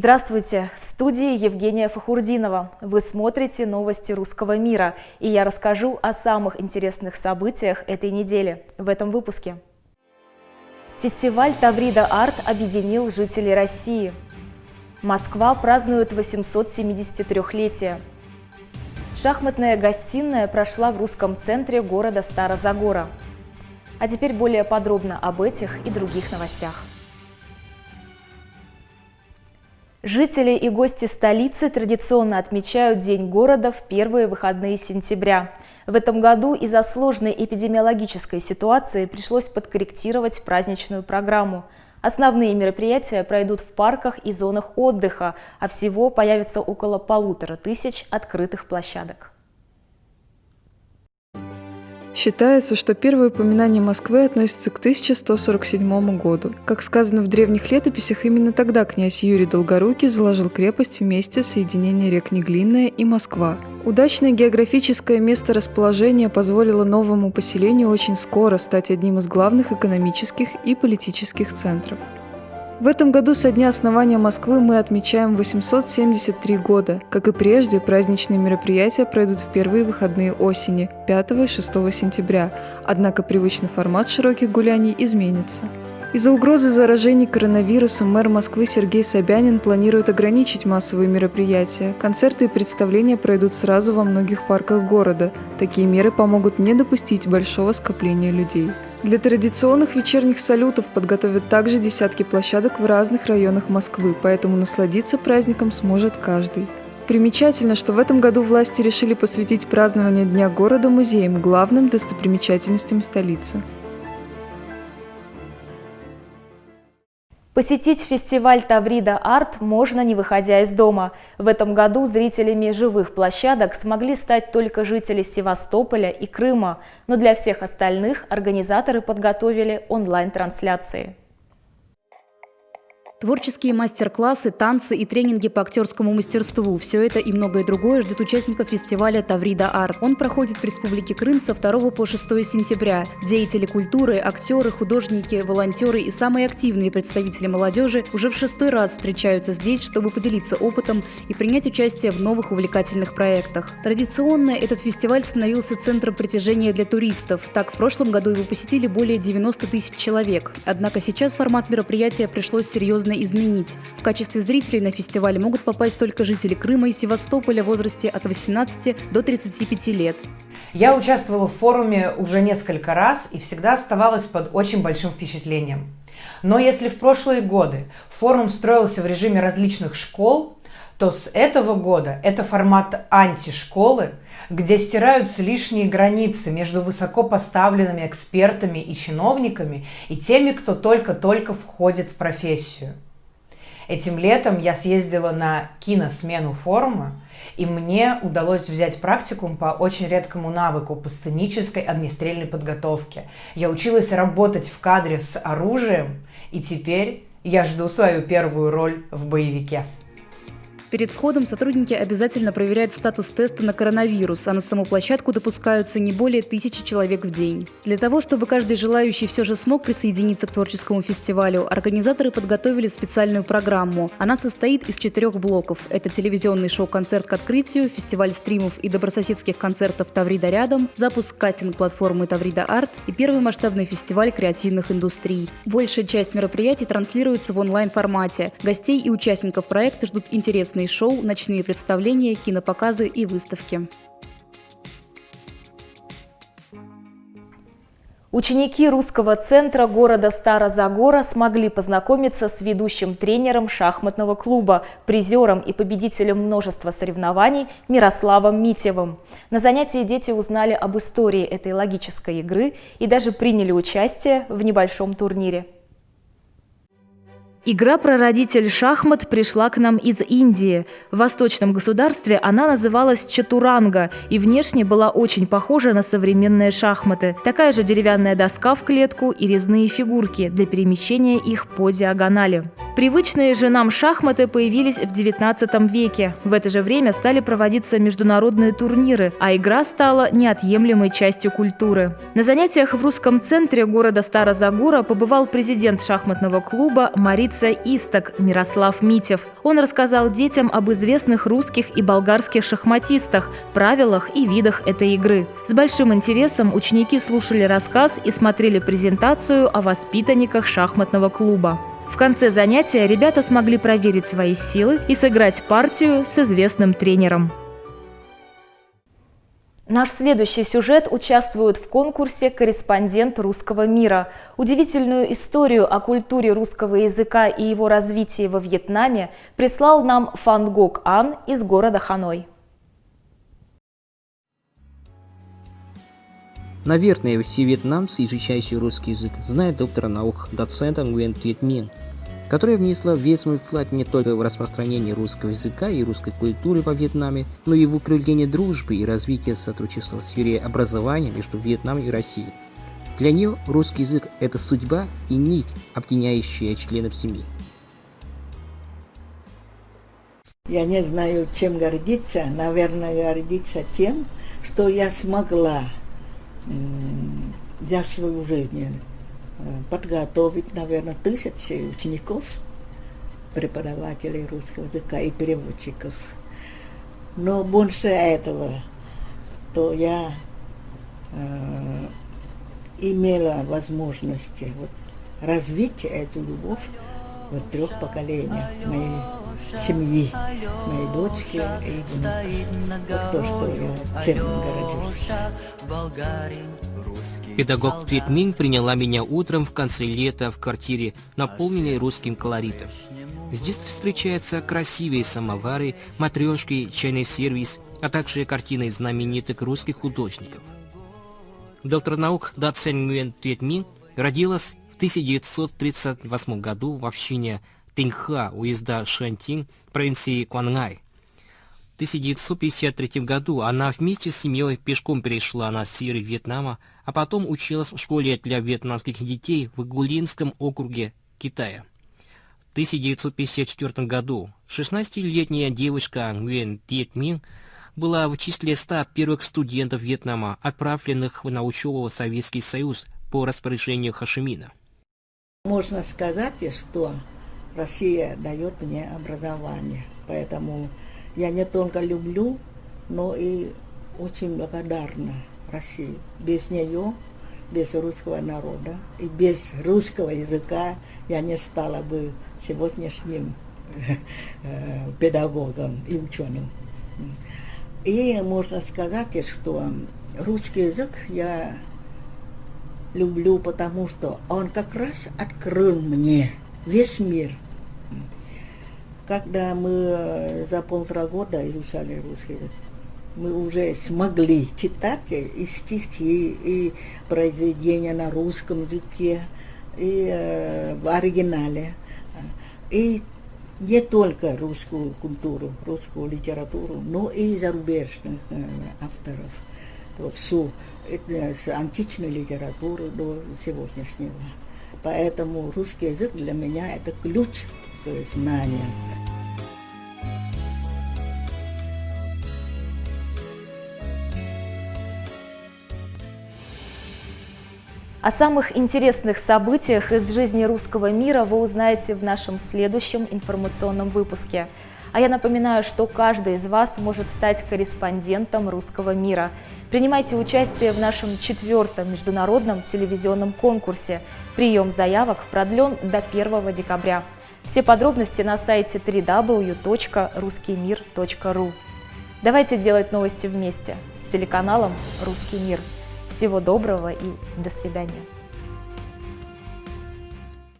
Здравствуйте! В студии Евгения Фахурдинова. Вы смотрите новости русского мира, и я расскажу о самых интересных событиях этой недели в этом выпуске. Фестиваль Таврида Арт объединил жителей России. Москва празднует 873-летие. Шахматная гостиная прошла в русском центре города Старозагора. А теперь более подробно об этих и других новостях. Жители и гости столицы традиционно отмечают День города в первые выходные сентября. В этом году из-за сложной эпидемиологической ситуации пришлось подкорректировать праздничную программу. Основные мероприятия пройдут в парках и зонах отдыха, а всего появится около полутора тысяч открытых площадок. Считается, что первое упоминание Москвы относится к 1147 году. Как сказано в древних летописях, именно тогда князь Юрий Долгорукий заложил крепость вместе соединения рек Неглинная и Москва. Удачное географическое месторасположение позволило новому поселению очень скоро стать одним из главных экономических и политических центров. В этом году со дня основания Москвы мы отмечаем 873 года. Как и прежде, праздничные мероприятия пройдут в первые выходные осени, 5 и 6 сентября, однако привычный формат широких гуляний изменится. Из-за угрозы заражений коронавирусом мэр Москвы Сергей Собянин планирует ограничить массовые мероприятия. Концерты и представления пройдут сразу во многих парках города. Такие меры помогут не допустить большого скопления людей. Для традиционных вечерних салютов подготовят также десятки площадок в разных районах Москвы, поэтому насладиться праздником сможет каждый. Примечательно, что в этом году власти решили посвятить празднование Дня города музеям, главным достопримечательностям столицы. Посетить фестиваль Таврида Арт можно, не выходя из дома. В этом году зрителями живых площадок смогли стать только жители Севастополя и Крыма, но для всех остальных организаторы подготовили онлайн-трансляции. Творческие мастер-классы, танцы и тренинги по актерскому мастерству – все это и многое другое ждет участников фестиваля «Таврида Арт». Он проходит в Республике Крым со 2 по 6 сентября. Деятели культуры, актеры, художники, волонтеры и самые активные представители молодежи уже в шестой раз встречаются здесь, чтобы поделиться опытом и принять участие в новых увлекательных проектах. Традиционно этот фестиваль становился центром притяжения для туристов. Так, в прошлом году его посетили более 90 тысяч человек. Однако сейчас формат мероприятия пришлось серьезно серьезно изменить. В качестве зрителей на фестиваль могут попасть только жители Крыма и Севастополя в возрасте от 18 до 35 лет. Я участвовала в форуме уже несколько раз и всегда оставалась под очень большим впечатлением. Но если в прошлые годы форум строился в режиме различных школ, то с этого года это формат антишколы, где стираются лишние границы между высоко поставленными экспертами и чиновниками и теми, кто только-только входит в профессию. Этим летом я съездила на киносмену форума, и мне удалось взять практикум по очень редкому навыку по сценической огнестрельной подготовке. Я училась работать в кадре с оружием, и теперь я жду свою первую роль в боевике. Перед входом сотрудники обязательно проверяют статус теста на коронавирус, а на саму площадку допускаются не более тысячи человек в день. Для того, чтобы каждый желающий все же смог присоединиться к творческому фестивалю, организаторы подготовили специальную программу. Она состоит из четырех блоков. Это телевизионный шоу-концерт к открытию, фестиваль стримов и добрососедских концертов «Таврида рядом», запуск кастинг-платформы «Таврида Арт» и первый масштабный фестиваль креативных индустрий. Большая часть мероприятий транслируется в онлайн-формате. Гостей и участников проекта ждут интересные интересные шоу, ночные представления, кинопоказы и выставки. Ученики русского центра города Старозагора смогли познакомиться с ведущим тренером шахматного клуба, призером и победителем множества соревнований Мирославом Митевым. На занятии дети узнали об истории этой логической игры и даже приняли участие в небольшом турнире. Игра «Прародитель шахмат» пришла к нам из Индии. В восточном государстве она называлась чатуранга и внешне была очень похожа на современные шахматы. Такая же деревянная доска в клетку и резные фигурки для перемещения их по диагонали. Привычные же нам шахматы появились в XIX веке. В это же время стали проводиться международные турниры, а игра стала неотъемлемой частью культуры. На занятиях в русском центре города Старозагора побывал президент шахматного клуба Марица Исток Мирослав Митев. Он рассказал детям об известных русских и болгарских шахматистах, правилах и видах этой игры. С большим интересом ученики слушали рассказ и смотрели презентацию о воспитанниках шахматного клуба. В конце занятия ребята смогли проверить свои силы и сыграть партию с известным тренером. Наш следующий сюжет участвует в конкурсе «Корреспондент русского мира». Удивительную историю о культуре русского языка и его развитии во Вьетнаме прислал нам Фан Гок Ан из города Ханой. Наверное, все вьетнамцы, изучающие русский язык, знают доктора наук доцента Tuyet Min, которая внесла весь свой вклад не только в распространение русского языка и русской культуры во Вьетнаме, но и в укрепление дружбы и развитие сотрудничества в сфере образования между Вьетнамом и Россией. Для нее русский язык – это судьба и нить, объединяющая членов семьи. Я не знаю, чем гордиться. Наверное, гордиться тем, что я смогла за свою жизнь э, подготовить, наверное, тысячи учеников, преподавателей русского языка и переводчиков. Но больше этого, то я э, имела возможность вот, развить эту любовь в трех поколениях моей семьи, моей дочки и то, что я чем горжусь. Педагог Твитмин приняла меня утром в конце лета в квартире, наполненной русским колоритом. Здесь встречаются красивые самовары, матрешки, чайный сервис, а также картины знаменитых русских художников. Доктор наук Да Цен Nguyen Туетмин родилась в 1938 году в общине Тинха, уезда Шэнтин, провинции Куангай. В 1953 году она вместе с семьей пешком перешла на север Вьетнама, а потом училась в школе для вьетнамских детей в Гулинском округе Китая. В 1954 году 16-летняя девушка Nguyen Tiet Min была в числе 100 первых студентов Вьетнама, отправленных на учебу в Советский Союз по распоряжению Хашимина. Можно сказать, что Россия дает мне образование. Поэтому я не только люблю, но и очень благодарна России. Без нее, без русского народа и без русского языка я не стала бы сегодняшним э, педагогом и ученым. И можно сказать, что русский язык я люблю, потому что он как раз открыл мне весь мир – когда мы э, за полтора года изучали русский язык, мы уже смогли читать и стихи, и произведения на русском языке, и э, в оригинале. И не только русскую культуру, русскую литературу, но и зарубежных э, авторов. То всю э, с античной литературы до сегодняшнего. Поэтому русский язык для меня это ключ к знаниям. О самых интересных событиях из жизни русского мира вы узнаете в нашем следующем информационном выпуске. А я напоминаю, что каждый из вас может стать корреспондентом русского мира. Принимайте участие в нашем четвертом международном телевизионном конкурсе. Прием заявок продлен до 1 декабря. Все подробности на сайте www.ruskimir.ru. Давайте делать новости вместе с телеканалом «Русский мир». Всего доброго и до свидания.